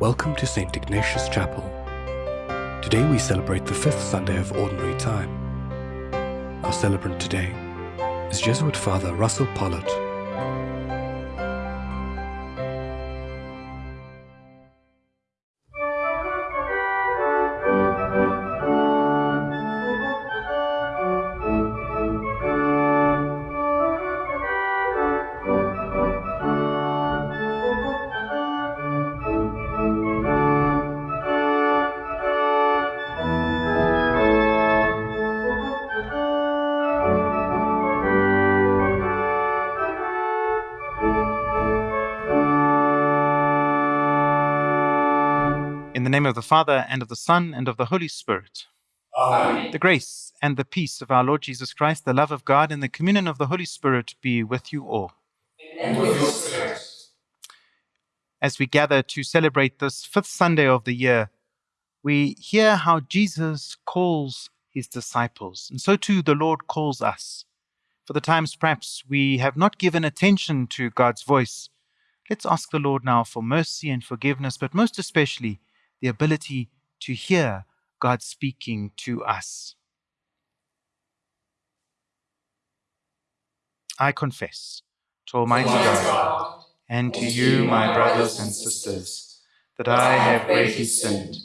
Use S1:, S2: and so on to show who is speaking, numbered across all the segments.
S1: Welcome to St. Ignatius Chapel. Today we celebrate the fifth Sunday of Ordinary Time. Our celebrant today is Jesuit Father Russell
S2: Pollitt. Of the Father, and of the Son, and of the Holy Spirit.
S3: Amen.
S2: The grace and the peace of our Lord Jesus Christ, the love of God, and the communion of the Holy Spirit be with you all.
S3: And with your spirit.
S2: As we gather to celebrate this fifth Sunday of the year, we hear how Jesus calls his disciples, and so too the Lord calls us. For the times perhaps we have not given attention to God's voice, let's ask the Lord now for mercy and forgiveness, but most especially the ability to hear God speaking to us. I confess to Almighty God, and to you, my brothers and sisters, that I have greatly sinned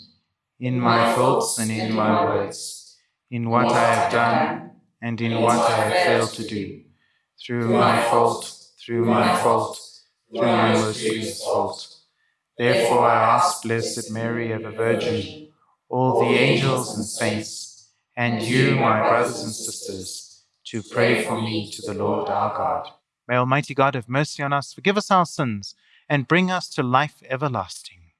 S2: in my thoughts and in my words, in what I have done and in what I have failed to do, through my fault, through my fault, through my most grievous fault. Therefore I ask Blessed Mary, ever Virgin, all the angels and saints, and you, my brothers and sisters, to pray for me to the Lord our God. May Almighty God have mercy on us, forgive us our sins, and bring us to life everlasting.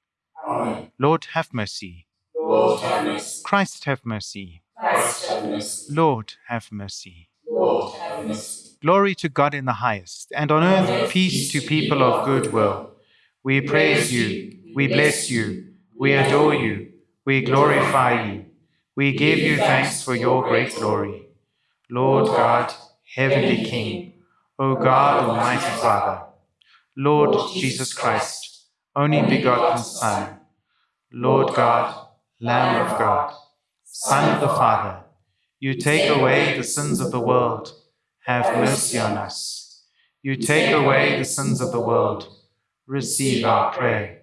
S3: Amen.
S2: Lord, have mercy.
S3: Lord, have mercy.
S2: Christ, have mercy.
S3: Christ, have mercy.
S2: Lord, have mercy.
S3: Lord, have mercy.
S2: Glory to God in the highest, and on earth peace to people of good will. We praise you, we bless you, we adore you, we glorify you. We give you thanks for your great glory. Lord God, Heavenly King, O God, Almighty Father, Lord Jesus Christ, only begotten Son, Lord God, Lamb of God, Son of the Father, you take away the sins of the world, have mercy on us. You take away the sins of the world, receive our prayer.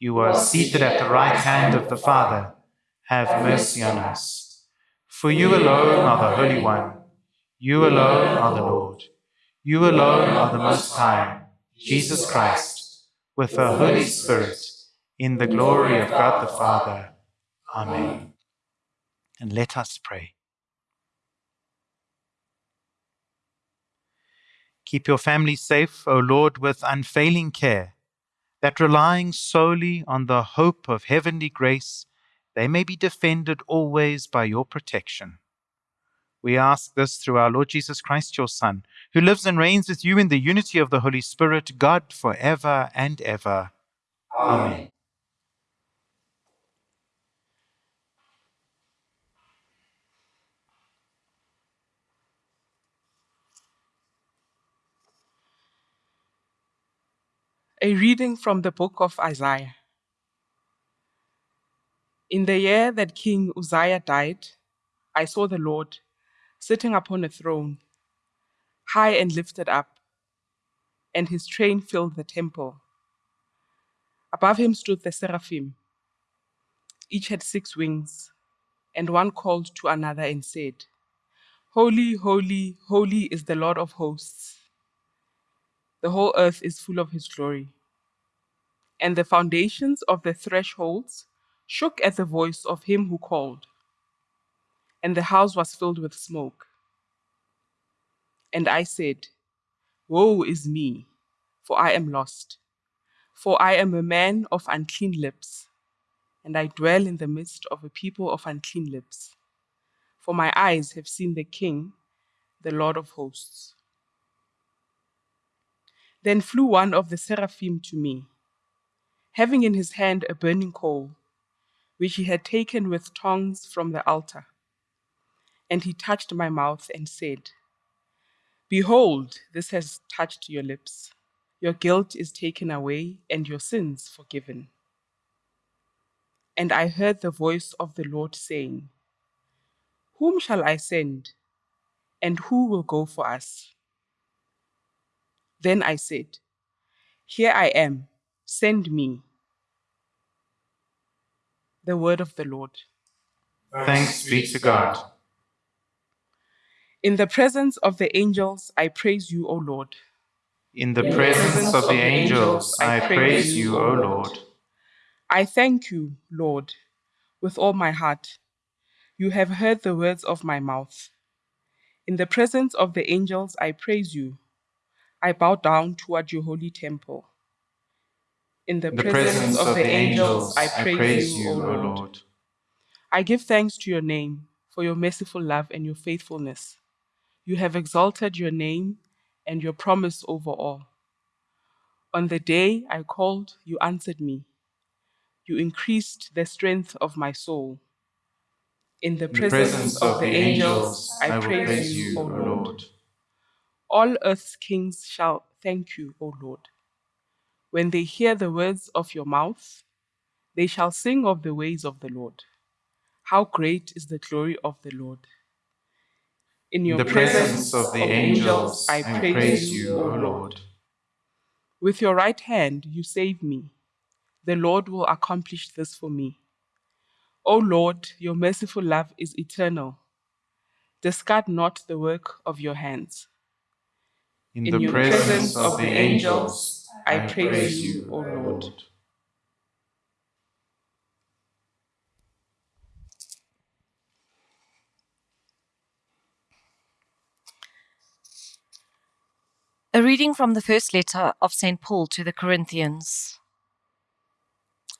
S2: You are seated at the right hand of the Father, have mercy on us. For you alone are the Holy One, you alone are the Lord, you alone are the Most High, Jesus Christ, with the Holy Spirit, in the glory of God the Father. Amen. And let us pray. Keep your family safe, O Lord, with unfailing care, that relying solely on the hope of heavenly grace, they may be defended always by your protection. We ask this through our Lord Jesus Christ, your Son, who lives and reigns with you in the unity of the Holy Spirit, God for ever and ever. Amen.
S4: A reading from the book of Isaiah. In the year that King Uzziah died, I saw the Lord sitting upon a throne, high and lifted up, and his train filled the temple. Above him stood the seraphim. Each had six wings, and one called to another and said, Holy, holy, holy is the Lord of hosts. The whole earth is full of his glory. And the foundations of the thresholds shook at the voice of him who called, and the house was filled with smoke. And I said, Woe is me, for I am lost, for I am a man of unclean lips, and I dwell in the midst of a people of unclean lips. For my eyes have seen the King, the Lord of hosts. Then flew one of the seraphim to me, having in his hand a burning coal, which he had taken with tongs from the altar. And he touched my mouth and said, Behold, this has touched your lips. Your guilt is taken away and your sins forgiven. And I heard the voice of the Lord saying, Whom shall I send? And who will go for us? Then I said, Here I am, send me. The word of the Lord.
S2: Thanks be to God.
S4: In the presence of the angels, I praise you, O Lord.
S2: In the presence of the angels, I praise you, O Lord.
S4: I thank you, Lord, with all my heart. You have heard the words of my mouth. In the presence of the angels, I praise you. I bow down toward your holy temple. In the,
S2: In the presence of the angels, I praise you, O Lord.
S4: I give thanks to your name for your merciful love and your faithfulness. You have exalted your name and your promise over all. On the day I called, you answered me. You increased the strength of my soul. In the
S2: In the presence of the angels, I will praise you, O Lord.
S4: All earth's kings shall thank you, O Lord. When they hear the words of your mouth, they shall sing of the ways of the Lord. How great is the glory of the Lord! In
S2: In
S4: your
S2: the presence of the angels, I praise you, O Lord.
S4: With your right hand you save me. The Lord will accomplish this for me. O Lord, your merciful love is eternal. Discard not the work of your hands.
S2: In
S4: In
S2: the
S4: your
S2: presence of the angels,
S4: I
S2: I
S4: praise
S2: praise
S4: you,
S2: you,
S4: O
S2: O
S4: Lord.
S2: Lord.
S5: A reading from the first letter of St. Paul to the Corinthians.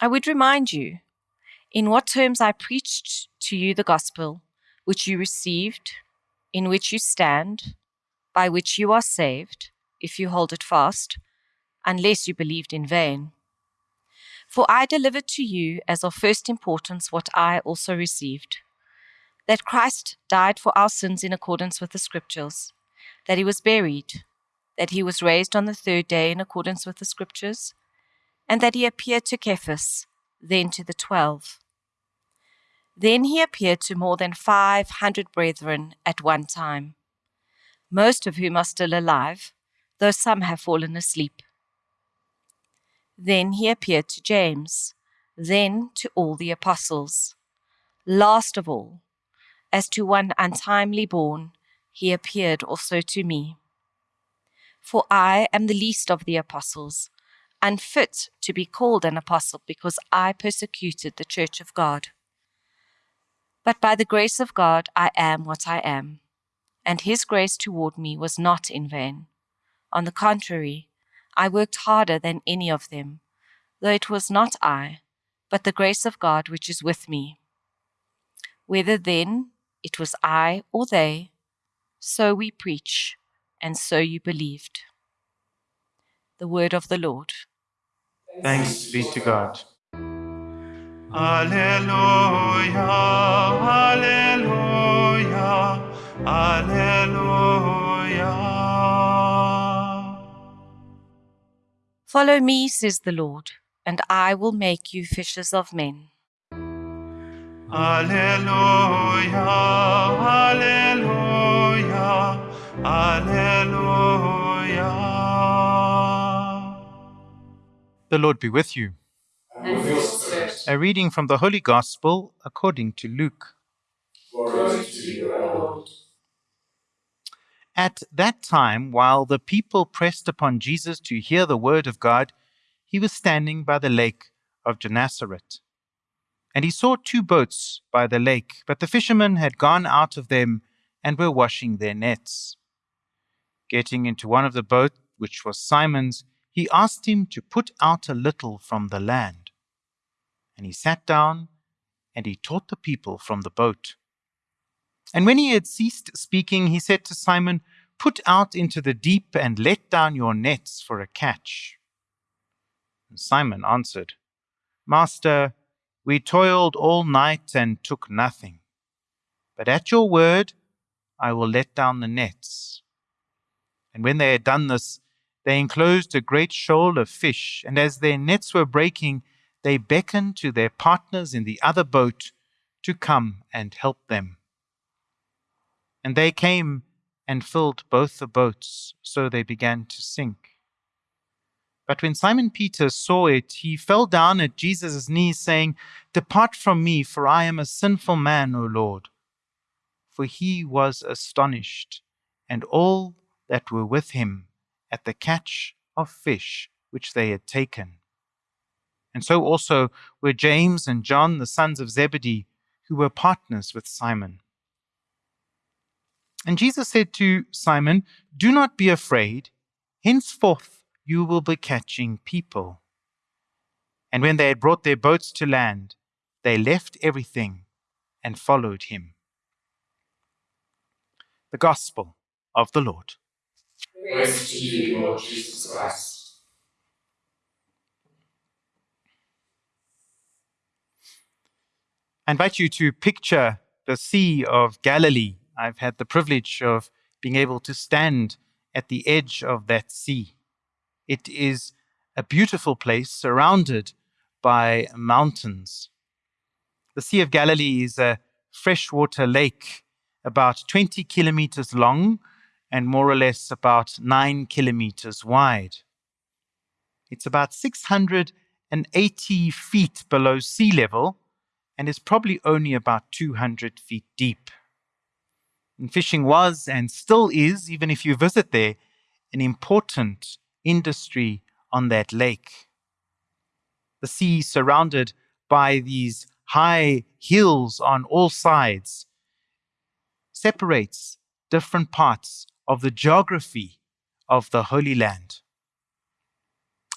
S5: I would remind you in what terms I preached to you the gospel, which you received, in which you stand, by which you are saved, if you hold it fast, unless you believed in vain. For I delivered to you as of first importance what I also received that Christ died for our sins in accordance with the Scriptures, that he was buried, that he was raised on the third day in accordance with the Scriptures, and that he appeared to Cephas, then to the twelve. Then he appeared to more than five hundred brethren at one time, most of whom are still alive, though some have fallen asleep. Then he appeared to James, then to all the apostles. Last of all, as to one untimely born, he appeared also to me. For I am the least of the apostles, unfit to be called an apostle because I persecuted the church of God. But by the grace of God I am what I am, and his grace toward me was not in vain. On the contrary, I worked harder than any of them, though it was not I, but the grace of God which is with me. Whether then it was I or they, so we preach, and so you believed. The word of the Lord.
S2: Thanks be to God.
S6: Alleluia, Alleluia, Alleluia.
S5: Follow me, says the Lord, and I will make you fishers of men.
S6: Alleluia, Alleluia, Alleluia.
S2: The Lord be with you.
S3: And with your
S2: A reading from the Holy Gospel according to Luke.
S3: glory to you, Lord.
S2: At that time, while the people pressed upon Jesus to hear the word of God, he was standing by the lake of Gennesaret. And he saw two boats by the lake, but the fishermen had gone out of them and were washing their nets. Getting into one of the boats, which was Simon's, he asked him to put out a little from the land. And he sat down and he taught the people from the boat. And when he had ceased speaking, he said to Simon, Put out into the deep and let down your nets for a catch. And Simon answered, Master, we toiled all night and took nothing. But at your word, I will let down the nets. And when they had done this, they enclosed a great shoal of fish, and as their nets were breaking, they beckoned to their partners in the other boat to come and help them. And they came and filled both the boats, so they began to sink. But when Simon Peter saw it, he fell down at Jesus' knees, saying, Depart from me, for I am a sinful man, O Lord. For he was astonished, and all that were with him, at the catch of fish which they had taken. And so also were James and John, the sons of Zebedee, who were partners with Simon. And Jesus said to Simon, Do not be afraid. Henceforth you will be catching people. And when they had brought their boats to land, they left everything and followed him. The Gospel of the Lord.
S3: Praise to you, Lord Jesus Christ.
S2: I invite you to picture the Sea of Galilee. I've had the privilege of being able to stand at the edge of that sea. It is a beautiful place surrounded by mountains. The Sea of Galilee is a freshwater lake about 20 kilometers long and more or less about 9 kilometers wide. It's about 680 feet below sea level and is probably only about 200 feet deep. And fishing was and still is, even if you visit there, an important industry on that lake. The sea surrounded by these high hills on all sides separates different parts of the geography of the Holy Land.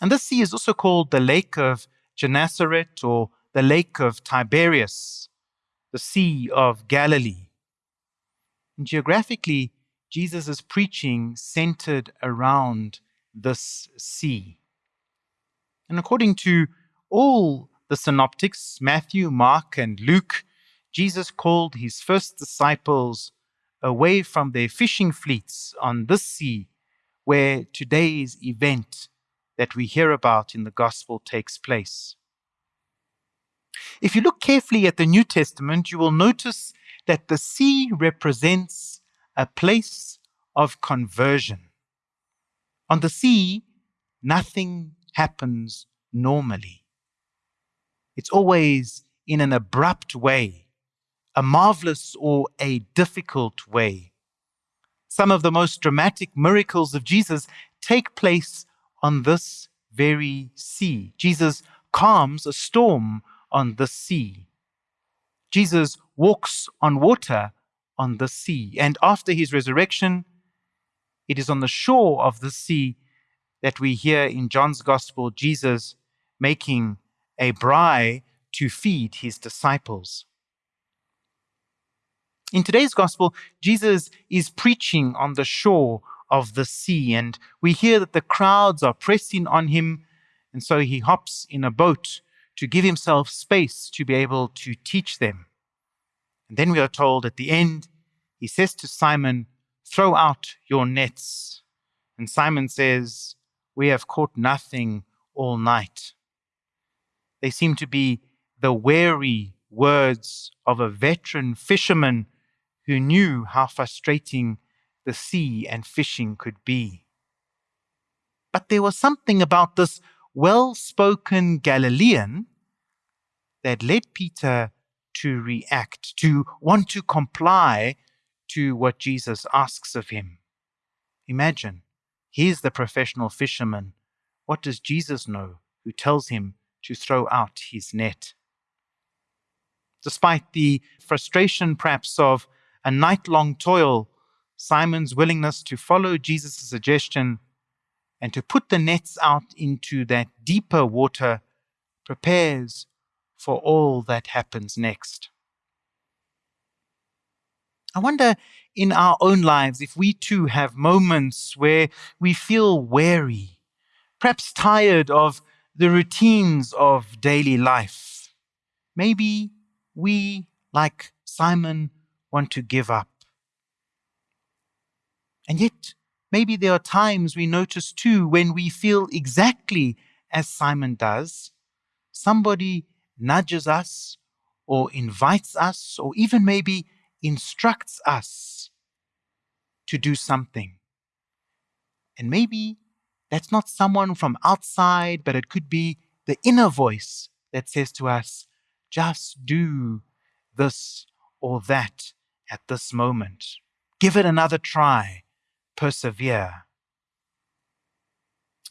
S2: And this sea is also called the Lake of Gennesaret or the Lake of Tiberias, the Sea of Galilee. And geographically, Jesus' preaching centered around this sea. And according to all the synoptics, Matthew, Mark, and Luke, Jesus called his first disciples away from their fishing fleets on this sea where today's event that we hear about in the gospel takes place. If you look carefully at the New Testament, you will notice that the sea represents a place of conversion. On the sea, nothing happens normally. It's always in an abrupt way, a marvelous or a difficult way. Some of the most dramatic miracles of Jesus take place on this very sea. Jesus calms a storm on the sea. Jesus walks on water on the sea. And after his resurrection, it is on the shore of the sea that we hear in John's Gospel Jesus making a braai to feed his disciples. In today's Gospel, Jesus is preaching on the shore of the sea, and we hear that the crowds are pressing on him, and so he hops in a boat to give himself space to be able to teach them. And then we are told at the end, he says to Simon, Throw out your nets. And Simon says, We have caught nothing all night. They seem to be the wary words of a veteran fisherman who knew how frustrating the sea and fishing could be. But there was something about this well spoken Galilean that led Peter to react, to want to comply to what Jesus asks of him. Imagine, he's the professional fisherman. What does Jesus know who tells him to throw out his net? Despite the frustration, perhaps, of a night long toil, Simon's willingness to follow Jesus' suggestion and to put the nets out into that deeper water prepares for all that happens next. I wonder in our own lives if we too have moments where we feel weary, perhaps tired of the routines of daily life. Maybe we, like Simon, want to give up. And yet, maybe there are times we notice too when we feel exactly as Simon does, somebody nudges us or invites us or even maybe instructs us to do something. And maybe that's not someone from outside, but it could be the inner voice that says to us, just do this or that at this moment. Give it another try. Persevere.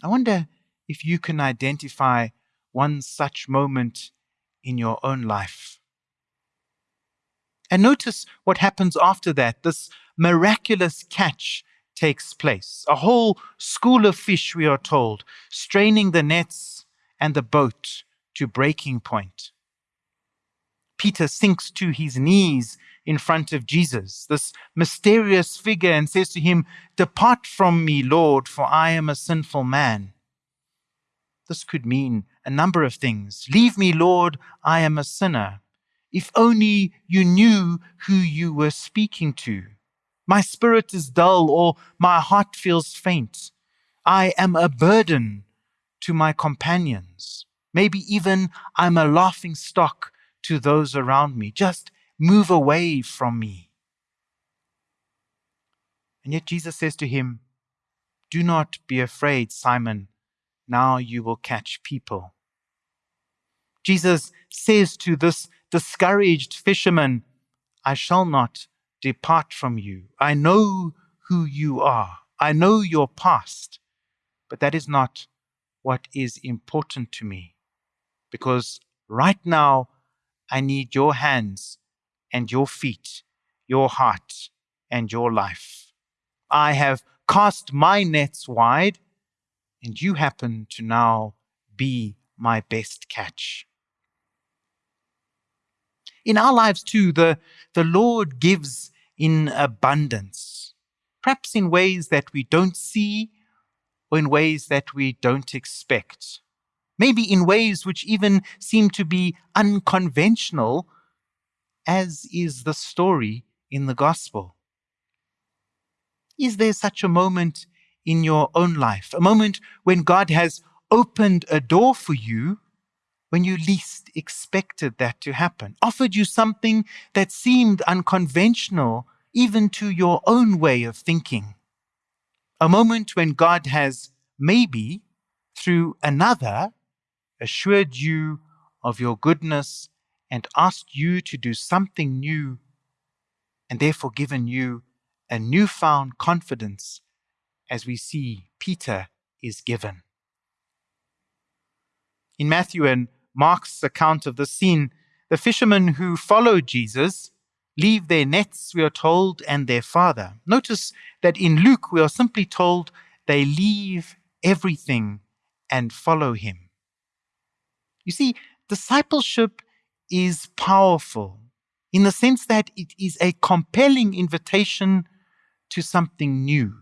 S2: I wonder if you can identify one such moment in your own life. And notice what happens after that. This miraculous catch takes place. A whole school of fish, we are told, straining the nets and the boat to breaking point. Peter sinks to his knees in front of Jesus, this mysterious figure, and says to him, Depart from me, Lord, for I am a sinful man. This could mean a number of things. Leave me, Lord, I am a sinner. If only you knew who you were speaking to. My spirit is dull, or my heart feels faint. I am a burden to my companions. Maybe even I'm a laughing stock to those around me. Just move away from me. And yet Jesus says to him, Do not be afraid, Simon. Now you will catch people. Jesus says to this discouraged fisherman, I shall not depart from you. I know who you are. I know your past, but that is not what is important to me. Because right now, I need your hands and your feet, your heart and your life. I have cast my nets wide, and you happen to now be my best catch. In our lives, too, the, the Lord gives in abundance, perhaps in ways that we don't see or in ways that we don't expect. Maybe in ways which even seem to be unconventional, as is the story in the gospel. Is there such a moment in your own life, a moment when God has opened a door for you when you least expected that to happen, offered you something that seemed unconventional even to your own way of thinking? A moment when God has maybe, through another, assured you of your goodness and asked you to do something new, and therefore given you a newfound confidence as we see Peter is given. In Matthew and Mark's account of the scene, the fishermen who follow Jesus leave their nets, we are told, and their father. Notice that in Luke, we are simply told they leave everything and follow him. You see, discipleship is powerful in the sense that it is a compelling invitation to something new,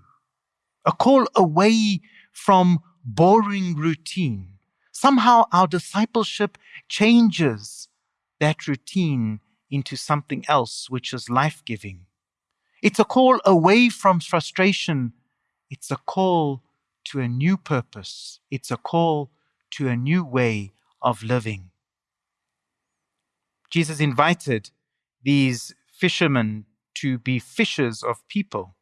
S2: a call away from boring routine. Somehow our discipleship changes that routine into something else which is life giving. It's a call away from frustration. It's a call to a new purpose. It's a call to a new way of living. Jesus invited these fishermen to be fishers of people,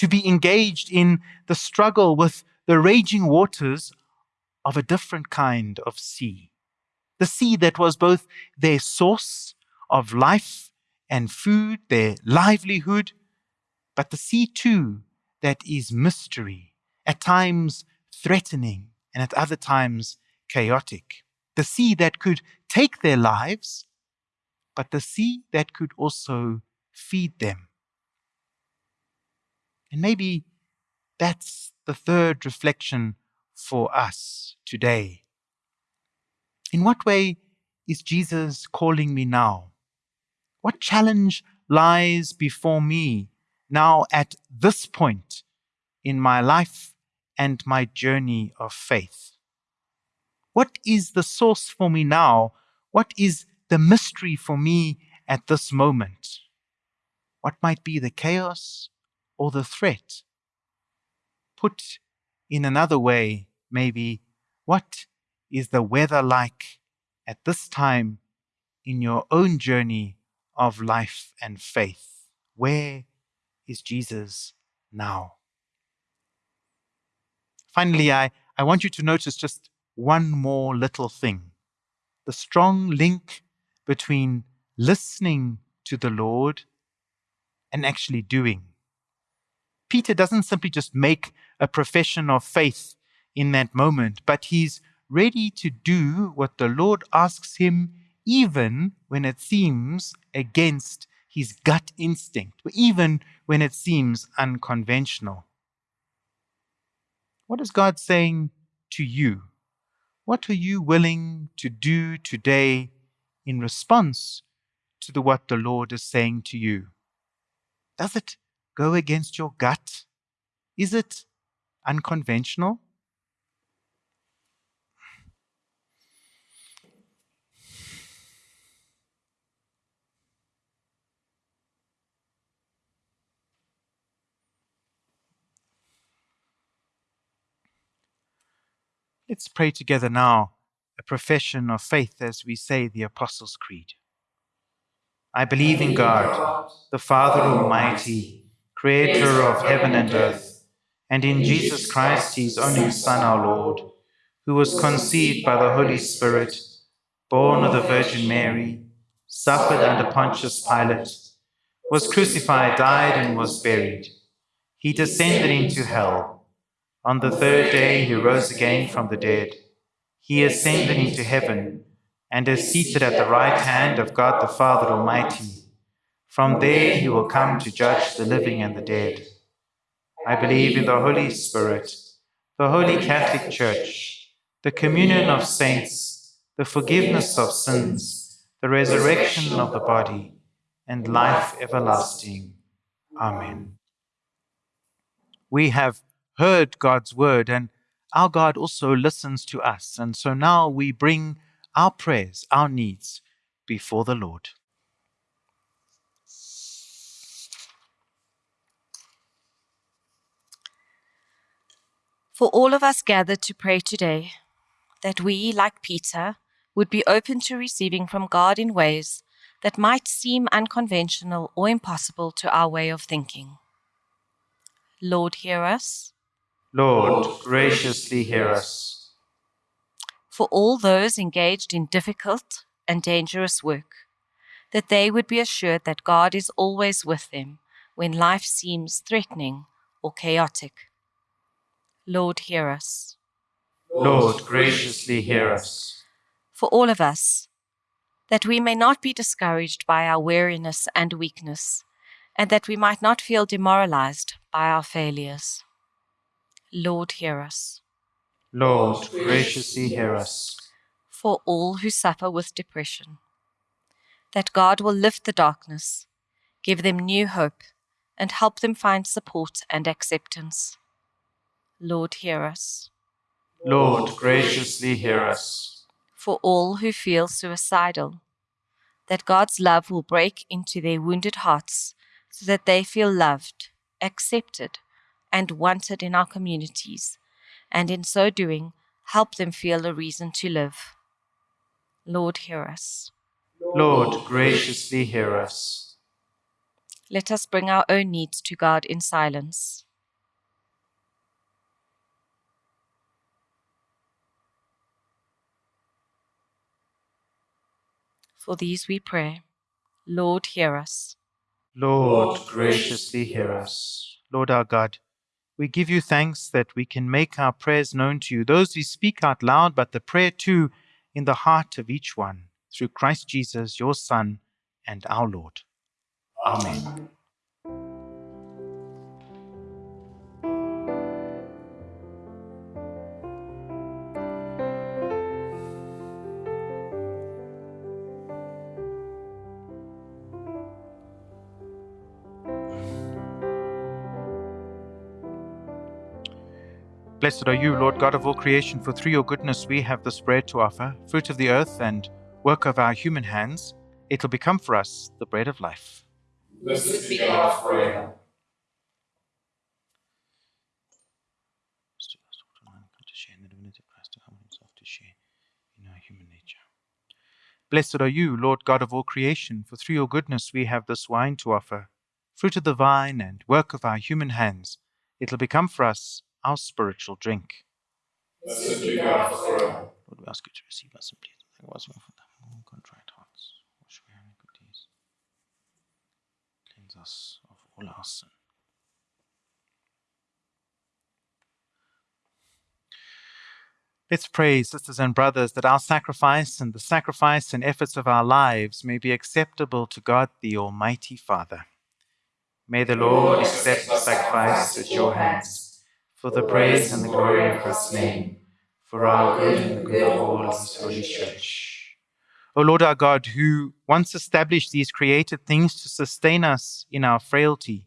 S2: to be engaged in the struggle with the raging waters of a different kind of sea. The sea that was both their source of life and food, their livelihood, but the sea too that is mystery, at times threatening and at other times chaotic. The sea that could take their lives, but the sea that could also feed them. And maybe that's the third reflection for us today. In what way is Jesus calling me now? What challenge lies before me now at this point in my life and my journey of faith? What is the source for me now? What is the mystery for me at this moment? What might be the chaos or the threat? Put in another way, maybe, what is the weather like at this time in your own journey of life and faith? Where is Jesus now? Finally, I, I want you to notice just one more little thing the strong link between listening to the Lord and actually doing. Peter doesn't simply just make a profession of faith in that moment, but he's ready to do what the Lord asks him, even when it seems against his gut instinct, even when it seems unconventional. What is God saying to you? What are you willing to do today in response to the, what the Lord is saying to you? Does it go against your gut? Is it unconventional? Let's pray together now a profession of faith as we say the Apostles' Creed. I believe in God, the Father Almighty, creator of heaven and earth, and in Jesus Christ, his only Son, our Lord, who was conceived by the Holy Spirit, born of the Virgin Mary, suffered under Pontius Pilate, was crucified, died, and was buried. He descended into hell. On the third day he rose again from the dead. He ascended into heaven and is seated at the right hand of God the Father Almighty. From there he will come to judge the living and the dead. I believe in the Holy Spirit, the Holy Catholic Church, the communion of saints, the forgiveness of sins, the resurrection of the body, and life everlasting. Amen. We have heard God's word, and our God also listens to us. And so now we bring our prayers, our needs before the Lord.
S5: For all of us gathered to pray today, that we, like Peter, would be open to receiving from God in ways that might seem unconventional or impossible to our way of thinking. Lord, hear us.
S2: Lord, graciously hear us.
S5: For all those engaged in difficult and dangerous work, that they would be assured that God is always with them when life seems threatening or chaotic. Lord, hear us.
S2: Lord, graciously hear us.
S5: For all of us, that we may not be discouraged by our weariness and weakness, and that we might not feel demoralized by our failures. Lord, hear us.
S2: Lord, graciously hear us.
S5: For all who suffer with depression, that God will lift the darkness, give them new hope, and help them find support and acceptance. Lord, hear us.
S2: Lord, graciously hear us.
S5: For all who feel suicidal, that God's love will break into their wounded hearts so that they feel loved, accepted, and wanted in our communities, and in so doing, help them feel a reason to live. Lord, hear us.
S2: Lord, graciously hear us.
S5: Let us bring our own needs to God in silence. For these we pray. Lord, hear us.
S2: Lord, graciously hear us. Lord our God, we give you thanks that we can make our prayers known to you, those we speak out loud, but the prayer too in the heart of each one, through Christ Jesus, your Son and our Lord. Amen. Blessed are you, Lord God of all creation, for through your goodness we have this bread to offer, fruit of the earth and work of our human hands. It will become for us the bread of life.
S3: Blessed be God forever.
S2: to share the divinity Christ to humble himself to share in our human nature. Blessed are you, Lord God of all creation, for through your goodness we have this wine to offer, fruit of the vine and work of our human hands. It will become for us our spiritual drink. Lord, we ask you to receive us and please for contrite hearts. Wash our iniquities. Cleanse us of all our sin. Let's pray, sisters and brothers, that our sacrifice and the sacrifice and efforts of our lives may be acceptable to God the Almighty Father. May the Lord accept the sacrifice at your hands for the praise and the glory of His name, for our good and the good of all His holy church. O Lord our God, who once established these created things to sustain us in our frailty,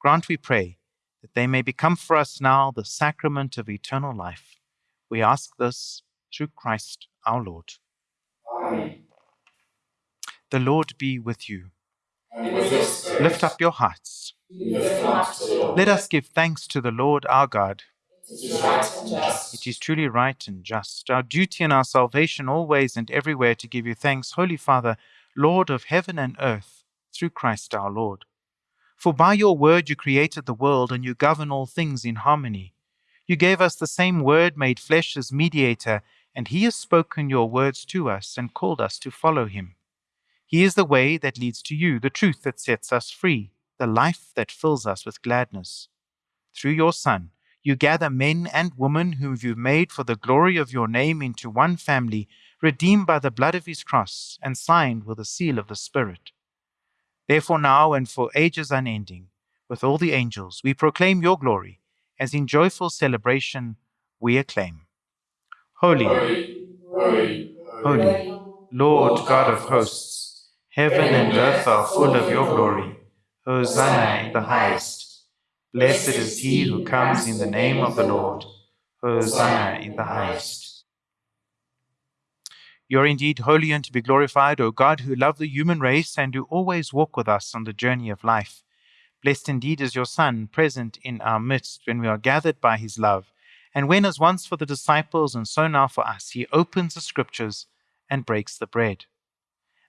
S2: grant, we pray, that they may become for us now the sacrament of eternal life. We ask this through Christ our Lord.
S3: Amen.
S2: The Lord be with you.
S3: And with your spirit,
S2: Lift up your hearts.
S3: We lift them up to the Lord.
S2: Let us give thanks to the Lord our God.
S3: It is right.
S2: It is truly right and just, our duty and our salvation always and everywhere to give you thanks, Holy Father, Lord of heaven and earth, through Christ our Lord. For by your word you created the world and you govern all things in harmony. You gave us the same word made flesh as mediator, and he has spoken your words to us and called us to follow him. He is the way that leads to you, the truth that sets us free, the life that fills us with gladness. Through your Son, you gather men and women whom you've made for the glory of your name into one family, redeemed by the blood of his cross and signed with the seal of the Spirit. Therefore, now and for ages unending, with all the angels, we proclaim your glory, as in joyful celebration we acclaim. Holy,
S3: Holy, holy,
S2: holy, Lord God of hosts, heaven and earth are full of your glory. Hosanna in the highest. Blessed is he who comes in the name of the Lord. Hosanna in the highest. You are indeed holy and to be glorified, O God, who love the human race and who always walk with us on the journey of life. Blessed indeed is your Son, present in our midst when we are gathered by his love, and when, as once for the disciples and so now for us, he opens the scriptures and breaks the bread.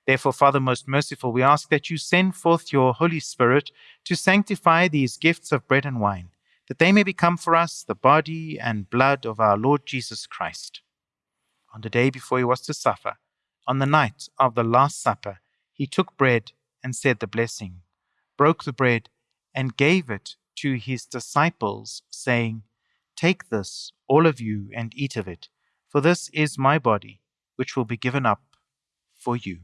S2: Therefore, Father most merciful, we ask that you send forth your Holy Spirit to sanctify these gifts of bread and wine, that they may become for us the body and blood of our Lord Jesus Christ. On the day before he was to suffer, on the night of the Last Supper, he took bread and said the blessing, broke the bread, and gave it to his disciples, saying, Take this, all of you, and eat of it, for this is my body, which will be given up for you.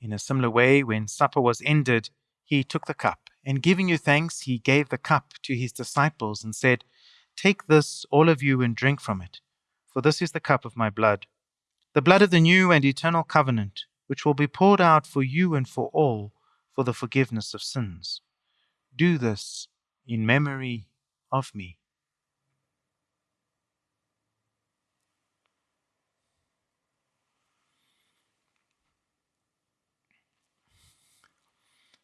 S2: In a similar way, when supper was ended, he took the cup, and giving you thanks, he gave the cup to his disciples and said, Take this, all of you, and drink from it, for this is the cup of my blood, the blood of the new and eternal covenant, which will be poured out for you and for all for the forgiveness of sins. Do this in memory of me.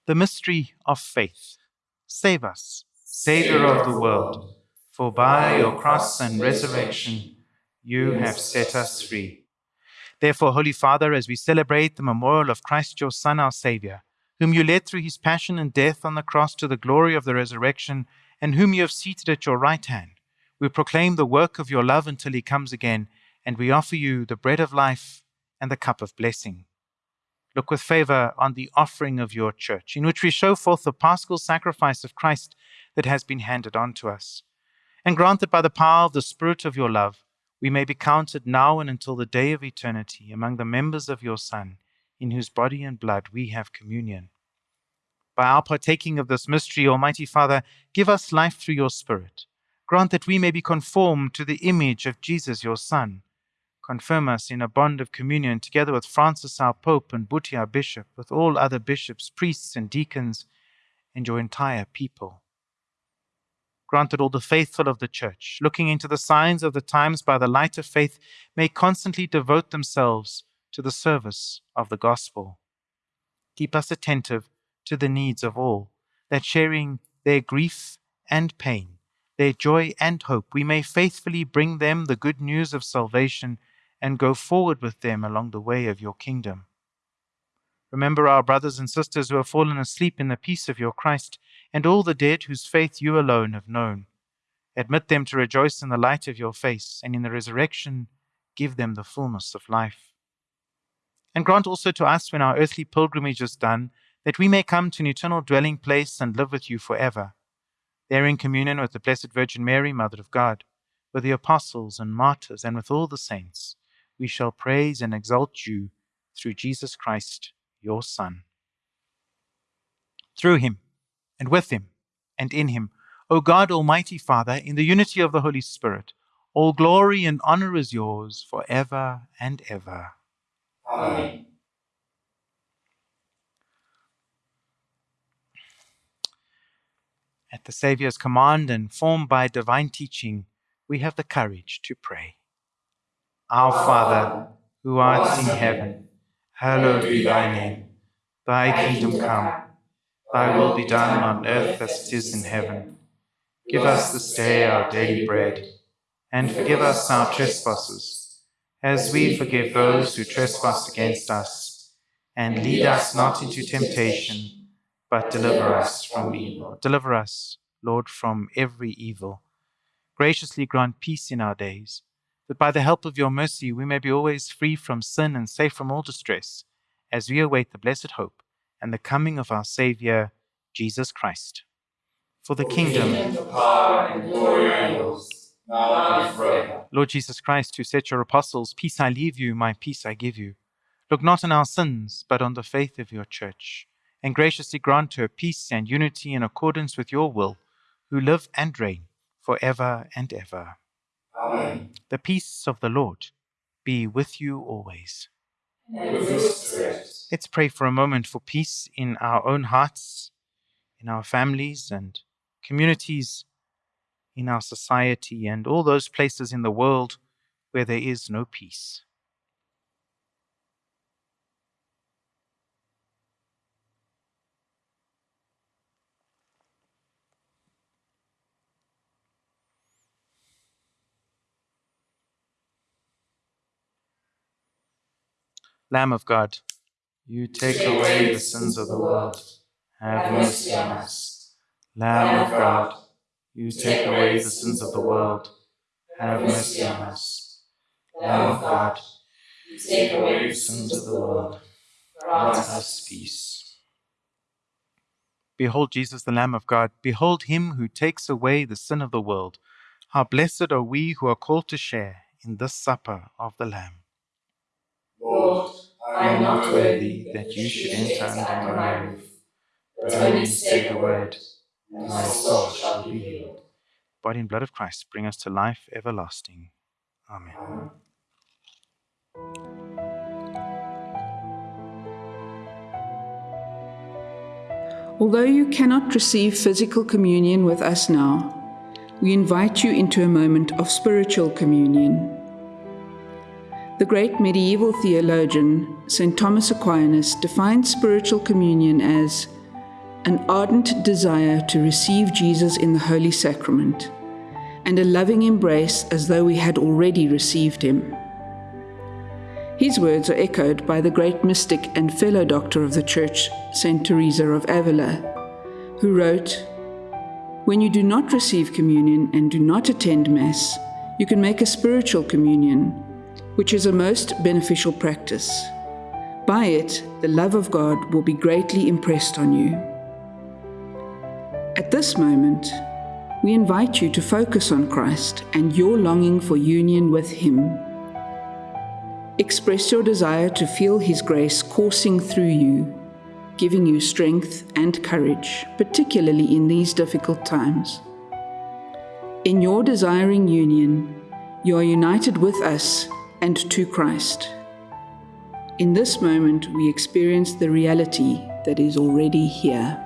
S2: The mystery of faith. Save us, Saviour of the world, for by your cross and resurrection you have set us free. Therefore, Holy Father, as we celebrate the memorial of Christ your Son, our Saviour, whom you led through his passion and death on the cross to the glory of the resurrection, and whom you have seated at your right hand, we proclaim the work of your love until he comes again, and we offer you the bread of life and the cup of blessing. Look with favor on the offering of your church, in which we show forth the paschal sacrifice of Christ that has been handed on to us. And grant that by the power of the Spirit of your love, we may be counted now and until the day of eternity among the members of your Son, in whose body and blood we have communion. By our partaking of this mystery, Almighty Father, give us life through your Spirit. Grant that we may be conformed to the image of Jesus, your Son. Confirm us in a bond of communion together with Francis our Pope and Buti our Bishop, with all other bishops, priests, and deacons, and your entire people. Grant that all the faithful of the Church, looking into the signs of the times by the light of faith, may constantly devote themselves to the service of the gospel. Keep us attentive to the needs of all, that sharing their grief and pain, their joy and hope, we may faithfully bring them the good news of salvation and go forward with them along the way of your kingdom. Remember our brothers and sisters who have fallen asleep in the peace of your Christ, and all the dead whose faith you alone have known. Admit them to rejoice in the light of your face, and in the resurrection give them the fullness of life. And grant also to us, when our earthly pilgrimage is done, that we may come to an eternal dwelling place and live with you forever, there in communion with the Blessed Virgin Mary, Mother of God, with the apostles and martyrs, and with all the saints, we shall praise and exalt you through Jesus Christ, your Son. Through him, and with him, and in him, O God, Almighty Father, in the unity of the Holy Spirit, all glory and honor is yours for ever and ever.
S3: Amen.
S2: At the Saviour's command and formed by divine teaching, we have the courage to pray. Our Father, who art in heaven, hallowed be thy name. Thy kingdom come, thy will be done on earth as it is in heaven. Give us this day our daily bread, and forgive us our trespasses, as we forgive those who trespass against us. And lead us not into temptation, but deliver us from evil. Deliver us, Lord, from every evil. Graciously grant peace in our days, that by the help of your mercy we may be always free from sin and safe from all distress, as we await the blessed hope and the coming of our Saviour, Jesus Christ. For the kingdom,
S3: the power, and glory are yours, now and forever.
S2: Lord Jesus Christ, who said to your apostles, Peace I leave you, my peace I give you, look not on our sins, but on the faith of your church, and graciously grant her peace and unity in accordance with your will, who live and reign for ever and ever.
S3: Amen.
S2: The peace of the Lord be with you always.
S3: With.
S2: Let's pray for a moment for peace in our own hearts, in our families and communities, in our society, and all those places in the world where there is no peace. Lamb of God, you take away the sins of the world. Have mercy on us. Lamb of God, you take away the sins of the world. Have mercy on us. Lamb of God,
S3: You take away
S2: the sins of the world.
S3: grant
S2: us peace. Behold Jesus, the Lamb of God. Behold him who takes away the sin of the world. How blessed are we who are called to share in this supper of the Lamb.
S3: Lord, I am not worthy
S2: that you should enter under my roof,
S3: but only say the word, and
S2: my soul shall be healed. Body and blood of Christ bring us to life everlasting. Amen.
S7: Although you cannot receive physical communion with us now, we invite you into a moment of spiritual communion. The great medieval theologian, St. Thomas Aquinas, defined spiritual communion as an ardent desire to receive Jesus in the Holy Sacrament and a loving embrace as though we had already received him. His words are echoed by the great mystic and fellow doctor of the Church, St. Teresa of Avila, who wrote, When you do not receive communion and do not attend Mass, you can make a spiritual communion, which is a most beneficial practice. By it, the love of God will be greatly impressed on you. At this moment, we invite you to focus on Christ and your longing for union with Him. Express your desire to feel His grace coursing through you, giving you strength and courage, particularly in these difficult times. In your desiring union, you are united with us and to Christ. In this moment, we experience the reality that is already here.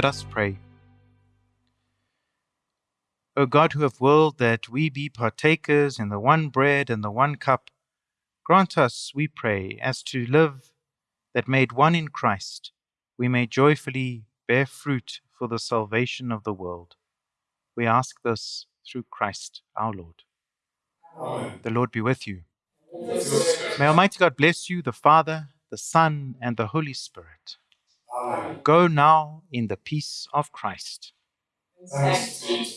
S2: Let us pray. O God, who have willed that we be partakers in the one bread and the one cup, grant us, we pray, as to live that made one in Christ, we may joyfully bear fruit for the salvation of the world. We ask this through Christ our Lord.
S3: Amen.
S2: The Lord be with you. May Almighty God bless you, the Father, the Son, and the Holy Spirit. Go now in the peace of Christ.
S3: Thanks.